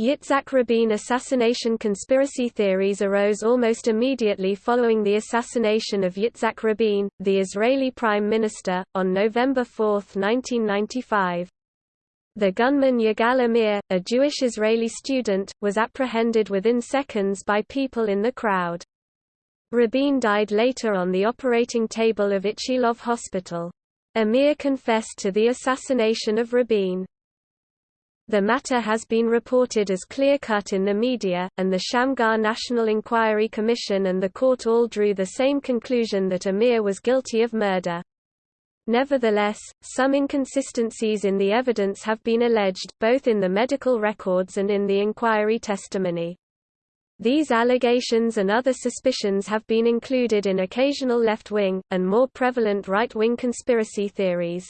Yitzhak Rabin assassination conspiracy theories arose almost immediately following the assassination of Yitzhak Rabin, the Israeli Prime Minister, on November 4, 1995. The gunman Yigal Amir, a Jewish Israeli student, was apprehended within seconds by people in the crowd. Rabin died later on the operating table of Ichilov Hospital. Amir confessed to the assassination of Rabin. The matter has been reported as clear-cut in the media, and the Shamgar National Inquiry Commission and the court all drew the same conclusion that Amir was guilty of murder. Nevertheless, some inconsistencies in the evidence have been alleged, both in the medical records and in the inquiry testimony. These allegations and other suspicions have been included in occasional left-wing, and more prevalent right-wing conspiracy theories.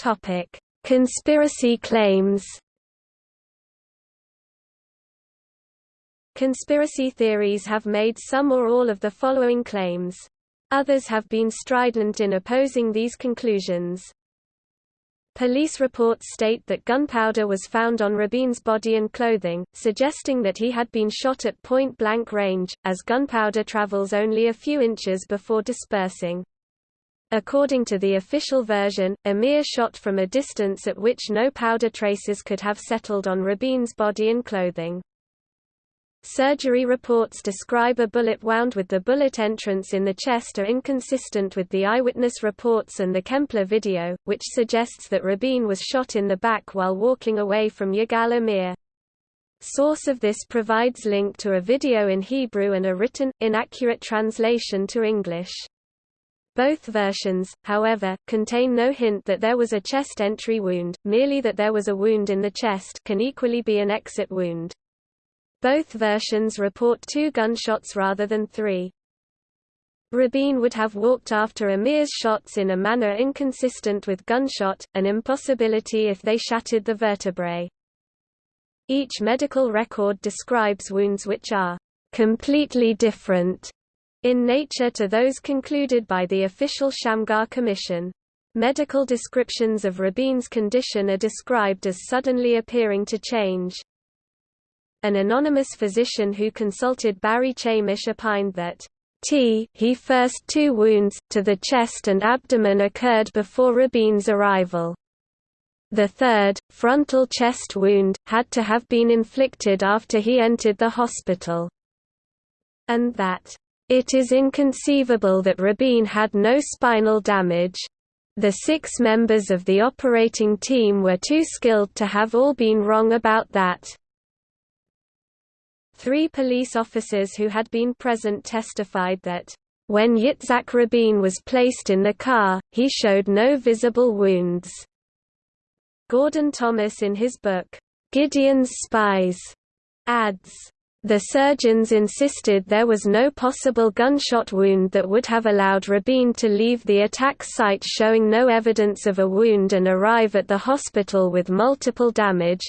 Topic: Conspiracy claims. Conspiracy theories have made some or all of the following claims. Others have been strident in opposing these conclusions. Police reports state that gunpowder was found on Rabin's body and clothing, suggesting that he had been shot at point-blank range, as gunpowder travels only a few inches before dispersing. According to the official version, Amir shot from a distance at which no powder traces could have settled on Rabin's body and clothing. Surgery reports describe a bullet wound with the bullet entrance in the chest are inconsistent with the eyewitness reports and the Kempler video, which suggests that Rabin was shot in the back while walking away from Yigal Amir. Source of this provides link to a video in Hebrew and a written, inaccurate translation to English. Both versions, however, contain no hint that there was a chest entry wound, merely that there was a wound in the chest can equally be an exit wound. Both versions report two gunshots rather than three. Rabin would have walked after Amir's shots in a manner inconsistent with gunshot, an impossibility if they shattered the vertebrae. Each medical record describes wounds which are completely different in nature to those concluded by the official Shamgar Commission. Medical descriptions of Rabin's condition are described as suddenly appearing to change. An anonymous physician who consulted Barry Chamish opined that T he first two wounds, to the chest and abdomen occurred before Rabin's arrival. The third, frontal chest wound, had to have been inflicted after he entered the hospital. And that it is inconceivable that Rabin had no spinal damage. The six members of the operating team were too skilled to have all been wrong about that. Three police officers who had been present testified that, when Yitzhak Rabin was placed in the car, he showed no visible wounds. Gordon Thomas in his book, Gideon's Spies, adds, the surgeons insisted there was no possible gunshot wound that would have allowed Rabin to leave the attack site showing no evidence of a wound and arrive at the hospital with multiple damage.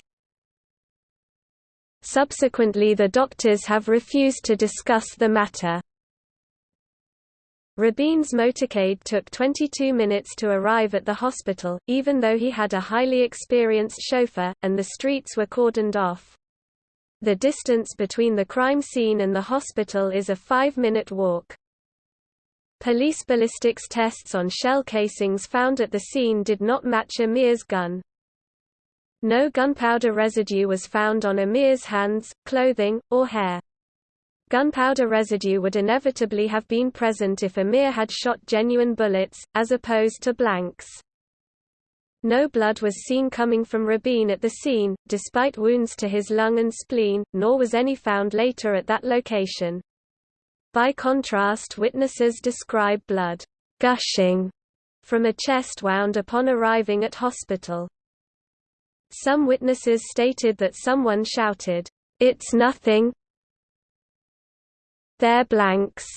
Subsequently the doctors have refused to discuss the matter. Rabin's motorcade took 22 minutes to arrive at the hospital, even though he had a highly experienced chauffeur, and the streets were cordoned off. The distance between the crime scene and the hospital is a five-minute walk. Police ballistics tests on shell casings found at the scene did not match Amir's gun. No gunpowder residue was found on Amir's hands, clothing, or hair. Gunpowder residue would inevitably have been present if Amir had shot genuine bullets, as opposed to blanks. No blood was seen coming from Rabin at the scene, despite wounds to his lung and spleen, nor was any found later at that location. By contrast witnesses describe blood gushing from a chest wound upon arriving at hospital. Some witnesses stated that someone shouted, "'It's nothing! They're blanks!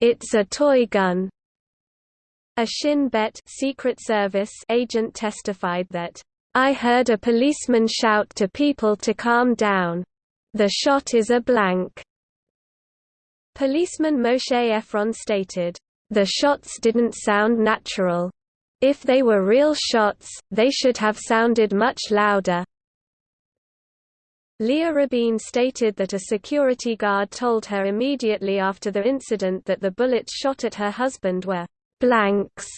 It's a toy gun!' A Shin Bet Secret Service agent testified that, I heard a policeman shout to people to calm down. The shot is a blank. Policeman Moshe Efron stated, The shots didn't sound natural. If they were real shots, they should have sounded much louder. Leah Rabin stated that a security guard told her immediately after the incident that the bullets shot at her husband were blanks.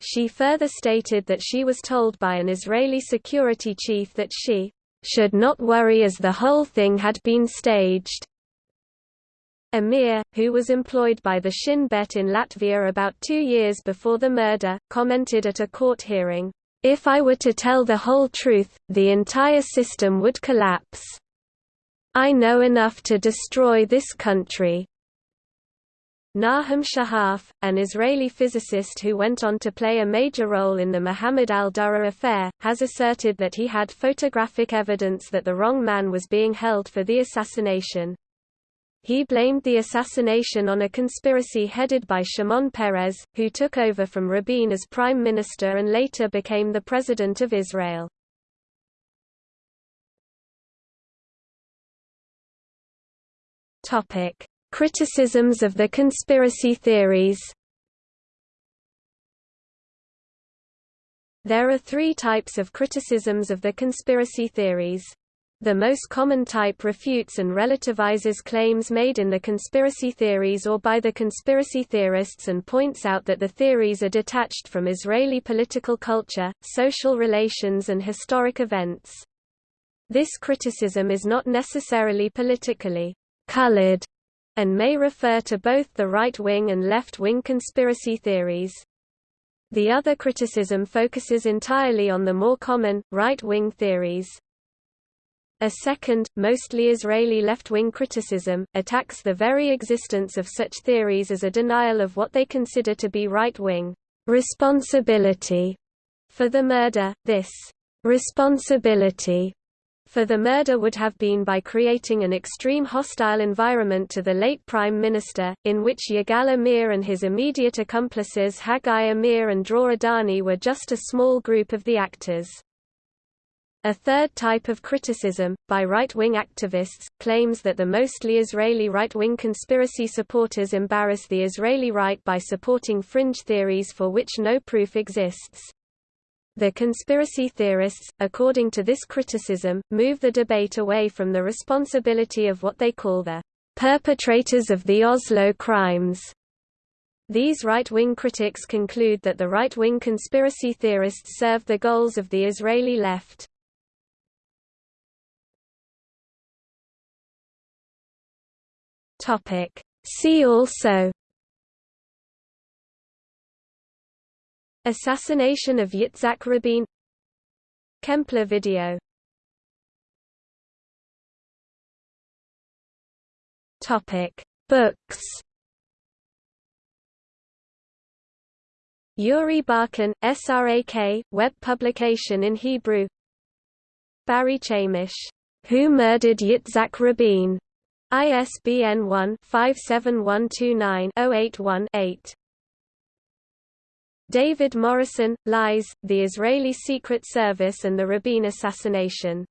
She further stated that she was told by an Israeli security chief that she should not worry as the whole thing had been staged. Amir, who was employed by the Shin Bet in Latvia about two years before the murder, commented at a court hearing, if I were to tell the whole truth, the entire system would collapse. I know enough to destroy this country. Nahum Shahaf, an Israeli physicist who went on to play a major role in the Muhammad al-Dura affair, has asserted that he had photographic evidence that the wrong man was being held for the assassination. He blamed the assassination on a conspiracy headed by Shimon Peres, who took over from Rabin as prime minister and later became the president of Israel. Topic: Criticisms of the conspiracy theories. There are three types of criticisms of the conspiracy theories. The most common type refutes and relativizes claims made in the conspiracy theories or by the conspiracy theorists and points out that the theories are detached from Israeli political culture, social relations and historic events. This criticism is not necessarily politically colored and may refer to both the right-wing and left-wing conspiracy theories. The other criticism focuses entirely on the more common, right-wing theories. A second, mostly Israeli left-wing criticism, attacks the very existence of such theories as a denial of what they consider to be right-wing responsibility for the murder. This responsibility for the murder would have been by creating an extreme hostile environment to the late Prime Minister, in which Yigal Amir and his immediate accomplices Haggai Amir and Dror Adani were just a small group of the actors. A third type of criticism, by right-wing activists, claims that the mostly Israeli right-wing conspiracy supporters embarrass the Israeli right by supporting fringe theories for which no proof exists. The conspiracy theorists, according to this criticism, move the debate away from the responsibility of what they call the perpetrators of the Oslo crimes. These right-wing critics conclude that the right-wing conspiracy theorists serve the goals of the Israeli left. See also Assassination of Yitzhak Rabin. Kempler video. Topic. Books. Yuri Barkan, SRAK, web publication in Hebrew. Barry Chamish, Who Murdered Yitzhak Rabin? ISBN 1-57129-081-8. David Morrison, Lies, The Israeli Secret Service and the Rabin Assassination